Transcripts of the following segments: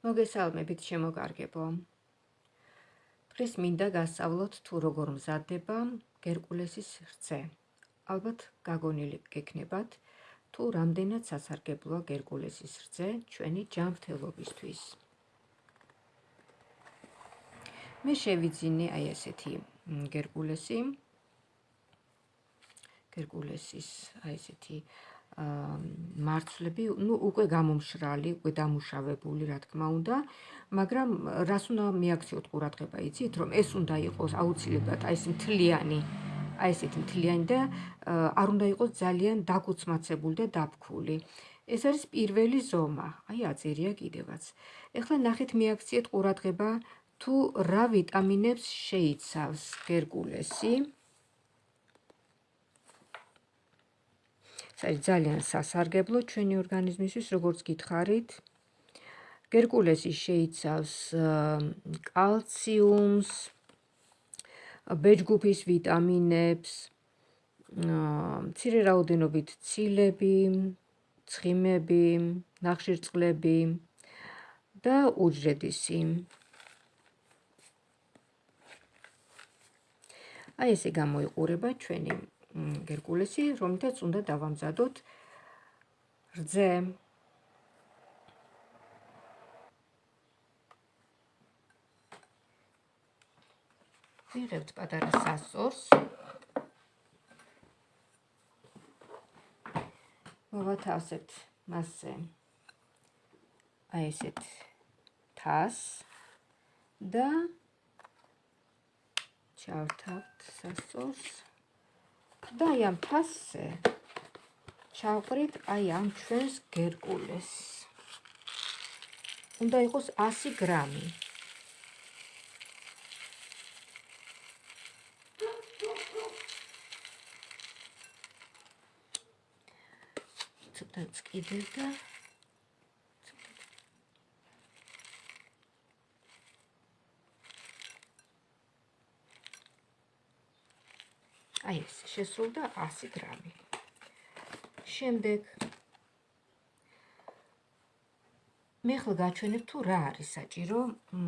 მოგესალმებით შემოგარგებო. დღეს მინდა გასწავლოთ თუ როგორ მზადდება გერკულესის რძე. ალბათ გაგონილი გექნებათ თუ რამდენად სასარგებლოა გერკულესის რძე ჩვენი ჯანმრთელობისთვის. მე შევიძინე აი ესეთი გერკულესი. გერკულესის აი ესეთი მარცვლები, ну, უკვე გამომშრალი, უკვე დამუშავებული, რა თქმა უნდა, მაგრამ რას უნდა მიაქციოთ ყურადღება, იცით, რომ ეს უნდა იყოს აუცილებლად აი ეს მთლიანი, აი ესეთი მთლიანი და არ უნდა იყოს ძალიან დაგუცმაცებული და დაფქული. ეს არის პირველი ზომა, აი აწერია კიდევაც. ეხლა ნახეთ მიაქციეთ ყურადღება თუ რა ვიტამინებს შეიცავს გერკულესი. ეს ძალიან სასარგებლო ჩვენი ორგანიზმისთვის, როგორც გითხარით. გერკულესი შეიცავს კალციუმს, ბეჯგუფის ვიტამინებს, მცირე რაოდენობით ცილები, ცხიმები, ნახშირწყლები და უჯრედისი. აი ესე გამოიყურება ჩვენი გერკულესი, რომლითაც უნდა დავამზადოთ რძე. ვიღებთ პატარა სასორს. მოვათავსებთ მასზე აი ესეთ თას და ჩავთავთ სასორს. და აი ამ ფასზე ჩავყრით აი ამ ჩვენს გერკულეს. უნდა იყოს 100 გრამი. ცოტა წკიდე და აი ეს შესრულდა 100 გრამი. შემდეგ მე ხელ გაჩვენებ თუ რა არის საჭირო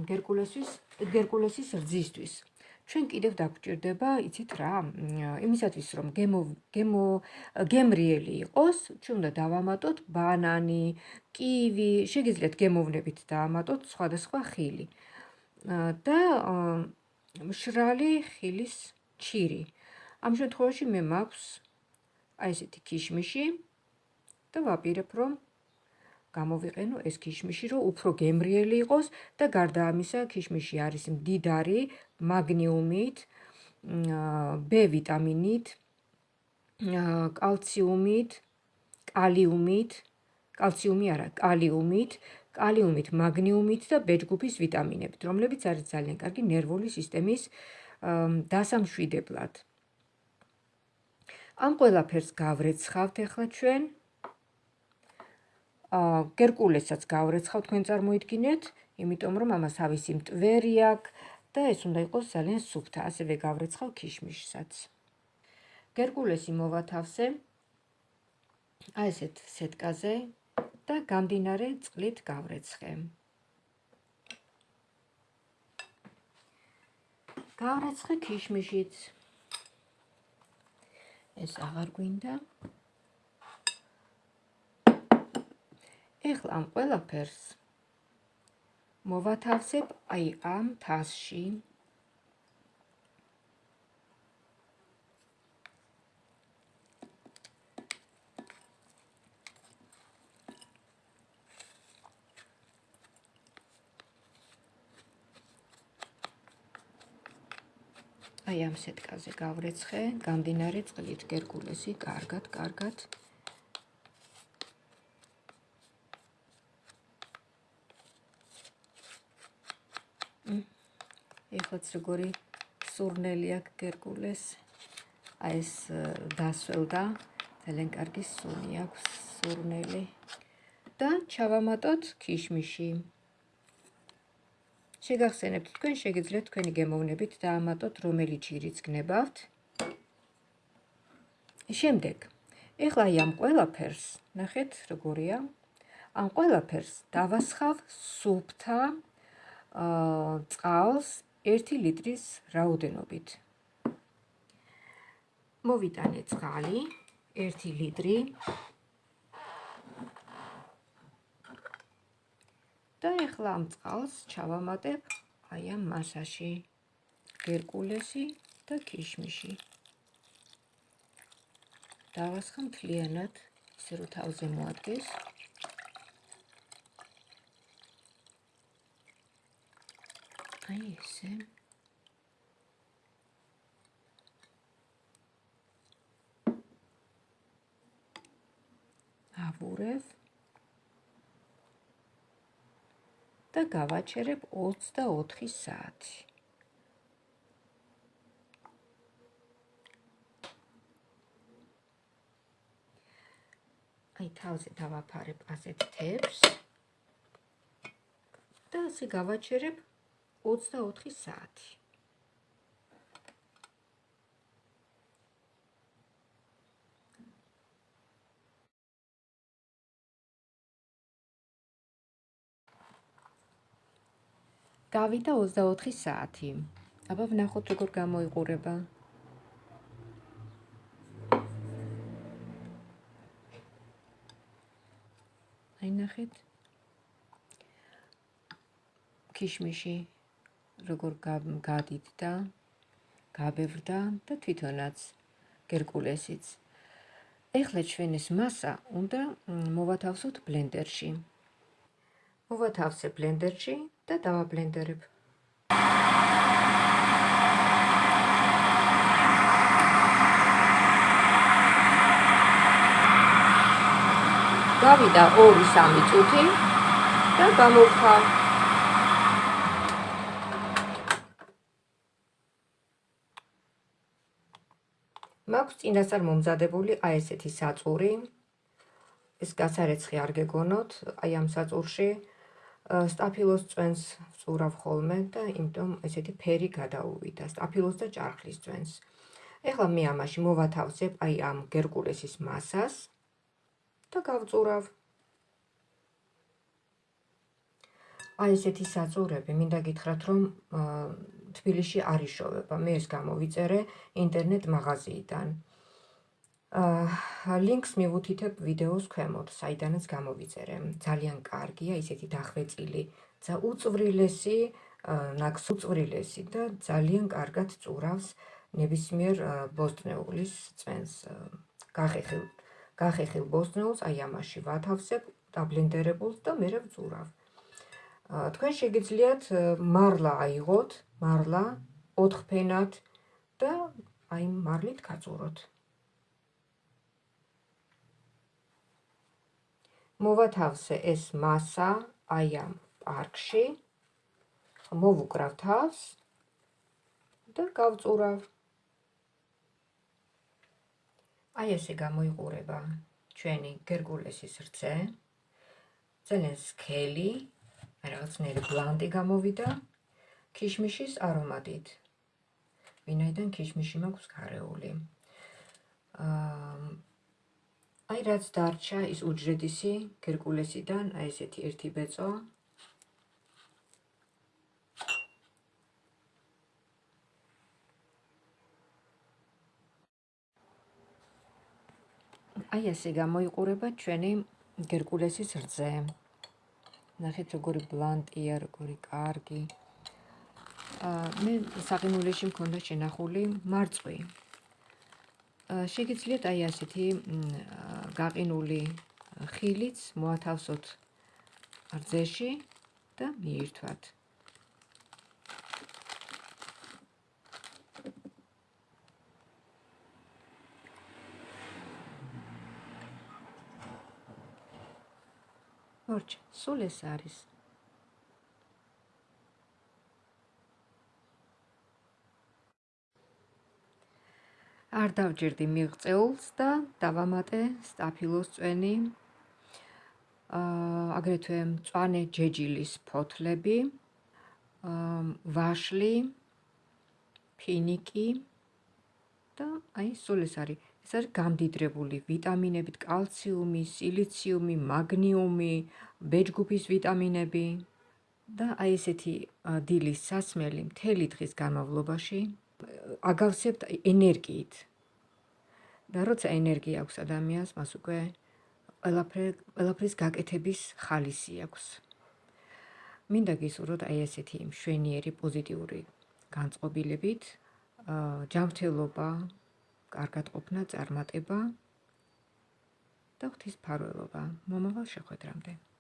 გერკულესის გერკულესის რძისთვის. ჩვენ კიდევ დაგვჭირდება, იცით რა, იმისათვის რომ გემო გემო გემრიელი იყოს, ჩვენ უნდა დავამატოთ ბანანი, კივი, შეგიძლიათ გემოვნებით დაამატოთ სხვადასხვა ხილი. და მშრალი ხილის ჩირი. ამ შემთხვევაში მე მაქვს აი ესეთი ქიშმიში და ვაპირებ რომ გამოვიყენო ეს ქიშმიში რომ უფრო გემრიელი იყოს და გარდა ამისა ქიშმიში არის მდიდარი მაგნიუმით, B ვიტამინით, კალციუმით, კალიუმით, კალციუმი არა, კალიუმით, კალიუმით, მაგნიუმით და B ჯგუფის ვიტამინებით, რომლებიც არის ძალიან კარგი ნერვული სისტემის დასამშვიდებლად. ამ ყველაფერს გავრეცხავთ ახლა ჩვენ. აა გერკულესაც გავრეცხავთ თქვენ წარმოიდგინეთ, იმიტომ რომ ამას ავისი მტვერი აქვს და ეს უნდა იყოს ძალიან სუფთა, ასევე გავრეცხავ ქიშმიშსაც. გერკულესი მოვათავსე აი ესეთ სეტკაზე და გამდინარე წყლით გავრეცხე. გავრეცხე ქიშმიშიც. ეს აღარ გვინდა. ეხლა ამ ყველაფერს მოვათავსებ აი ამ თასში. აი ამ სეტკაზე გავრეცხე, გამდინარე წყლით გერკულესი, კარგად, კარგად. ეხლაც როგორი სურნელი აქვს გერკულეს. აი ეს დასველდა, ძალიან კარგი სუნი აქვს სურნელი. და ჩავამატოთ ქიშმიში. შეგახსენებთ თქვენ შეგიძლიათ თქვენი გემოვნებით დაამატოთ რომელი ჩირიც გნებავთ შემდეგ ეხლა ამ ყველაფერს ნახეთ როგორია. ამ ყველაფერს დავასხავ სუფთა წყალს 1 ლიტრის რაოდენობით. მოვიტანე წყალი 1 ლიტრი და ეხლა ამ წყალს ჩავამატებ აი ამ მასაში გერკულესი და ქიშმიში. დავასხა მთლიანად, ისე რომ თავზე მოადგეს. აი ესე. ავურებ. და გავაჩერებ 24 საათი. აი თავზე დავაფარებ ასეთ თებს და ასე გავაჩერებ 24 საათი. გავიდა 24 საათი. აბა ვნახოთ როგორ გამოიყურება. აი ნახეთ. ქიშმიში როგორ გადიდდა, გაბევრდა და თვითონაც გერკულესიც. ეხლა ჩვენ ეს მასა უნდა მოვათავსოთ ბლენდერში. მოვათავსე ბლენდერში და დავაბლენდერებ. გავიდა 2-3 წუთი და გამოვხარ. მაქვს წინასწარ მომზადებული აი ესეთი საწური. ეს გასარეცხი არ გეგონოთ, აი ამ საწურში სტაფილოს წვენს წურავ ხოლმე და იმიტომ ესეთი ფერი გადაუვიდა სტაფილოს და ჭარხლის წვენს. ეხლა მე ამაში მოვათავსებ აი ამ გერკულესის მასას და გავწურავ. აი ესეთი საწურები, მინდა გითხრათ, რომ თბილისში არ იშოვება. მე ეს გამოვიწერე ინტერნეტ მაღაზიიდან. ლინკს მივუთითებ ვიდეოს ქვემოთ, საიდანაც გამოვიწერე. ძალიან კარგია, ისეთი დახვეწილი, ცა უწვრილესი, ნაკს უწვრილესი და ძალიან კარგად წურავს ნებისმიერ ბოსტნეულის წვენს. გახეხილ გახეხილ ბოსტნეულს აი ამაში ვათავსებ დაბლენდერებულს და მე ვწურავ. თქვენ შეგიძლიათ მარლა აიღოთ, მარლა ოთხფენად და აი მარლით გაწუროთ. მოვათავსე ეს მასა აი ამ პარკში. მოვუკრავ თავს და გავწურავ. აი ესე გამოიყურება ჩვენი გერგულესის რძე. ძალიან სქელი, რაღაცნაირი ბლანდი გამოვიდა ქიშმიშის არომატით. ვინაიდან ქიშმიში მაქვს გარეული. აა აი რაც დარჩა ის უჯრედისი გერკულესიდან, აი ესეთი ერთი ბეწო. აი ესე გამოიყურება ჩვენი გერკულესის რძე. ნახეთ როგორი ბლანტია, როგორი კარგი. მე საღიმულეში მქონდა შენახული მარწყვი. შეგიძლიათ აი ასეთი გაყინული ხილიც მოათავსოთ რძეში და მიირთვათ. ორჩ, სულ ეს არის. არ დავჯერდი მიღწეულს და დავამატე სტაფილოს წვენი. აა აგრეთვე მწვანე ჯეჯილის ფოთლები, აა ვაშლი, ფინიკი და აი სულ ეს არის. ეს არის გამდიდრებული ვიტამინებით, კალციუმი, სილიციუმი, მაგნიუმი, ბეჯგუფის ვიტამინები და აი ესეთი დილის სასმელი მთელი დღის განმავლობაში აგავსებთ ენერგიით. და როცა ენერგია აქვს ადამიანს, მას უკვე ყველაფერი ყველაფრის გაკეთების ხალისი აქვს. მინდა გისურვოთ აი ესეთი მშვენიერი პოზიტიური განწყობილებით, ჯანმრთელობა, კარგად ყოფნა, წარმატება და ღვთის ფარველობა მომავალ შეხვედრამდე.